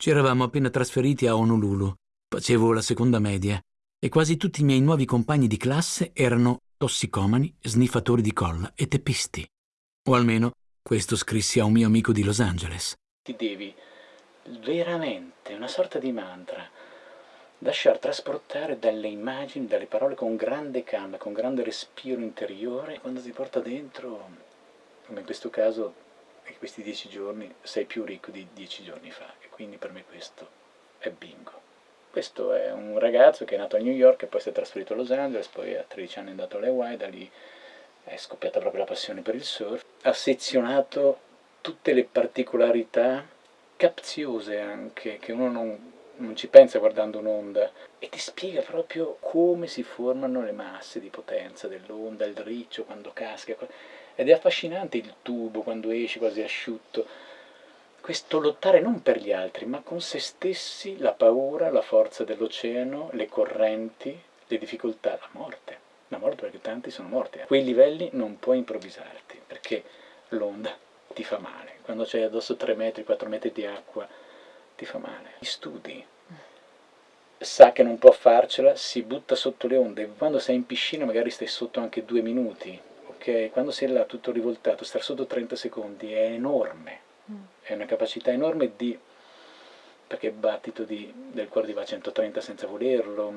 Ci eravamo appena trasferiti a Honolulu, facevo la seconda media e quasi tutti i miei nuovi compagni di classe erano tossicomani, sniffatori di colla e teppisti. O almeno questo scrissi a un mio amico di Los Angeles. Ti devi veramente, una sorta di mantra, lasciar trasportare dalle immagini, dalle parole con grande calma, con grande respiro interiore, quando ti porta dentro, come in questo caso, in questi dieci giorni, sei più ricco di dieci giorni fa, e quindi per me questo è bingo. Questo è un ragazzo che è nato a New York e poi si è trasferito a Los Angeles, poi a 13 anni è andato alle Hawaii, da lì è scoppiata proprio la passione per il surf. Ha sezionato tutte le particolarità capziose anche, che uno non, non ci pensa guardando un'onda, e ti spiega proprio come si formano le masse di potenza dell'onda, il riccio quando casca, ed è affascinante il tubo quando esce quasi asciutto, questo lottare non per gli altri, ma con se stessi, la paura, la forza dell'oceano, le correnti, le difficoltà, la morte. La morte perché tanti sono morti. A quei livelli non puoi improvvisarti, perché l'onda ti fa male. Quando c'hai addosso 3 metri, 4 metri di acqua, ti fa male. Studi. Sa che non può farcela, si butta sotto le onde. Quando sei in piscina magari stai sotto anche due minuti, ok? Quando sei là tutto rivoltato, stare sotto 30 secondi è enorme è una capacità enorme di perché il battito di, del cuore ti va a 130 senza volerlo,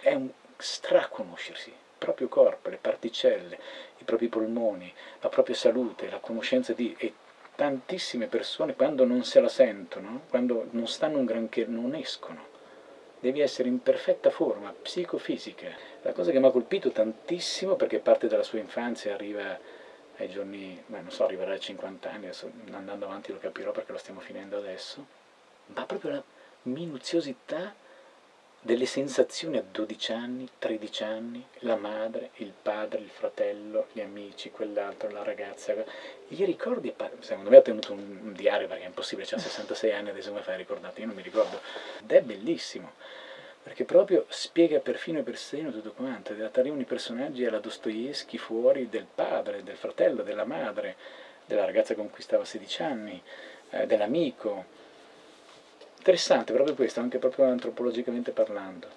è un straconoscersi, il proprio corpo, le particelle, i propri polmoni, la propria salute, la conoscenza di... E tantissime persone quando non se la sentono, quando non stanno un granché, non escono. Devi essere in perfetta forma, psicofisica. La cosa che mi ha colpito tantissimo, perché parte dalla sua infanzia, arriva ai giorni, beh, non so, arriverà ai 50 anni, adesso andando avanti lo capirò perché lo stiamo finendo adesso, ma proprio la minuziosità delle sensazioni a 12 anni, 13 anni, la madre, il padre, il fratello, gli amici, quell'altro, la ragazza, i ricordi, secondo me ha tenuto un, un diario perché è impossibile, ha 66 anni, adesso come fai a ricordarti, io non mi ricordo, ed è bellissimo perché proprio spiega perfino e persino tutto quanto, arrivano i personaggi alla Dostoevsky fuori del padre, del fratello, della madre, della ragazza con cui stava a 16 anni, eh, dell'amico. Interessante proprio questo, anche proprio antropologicamente parlando.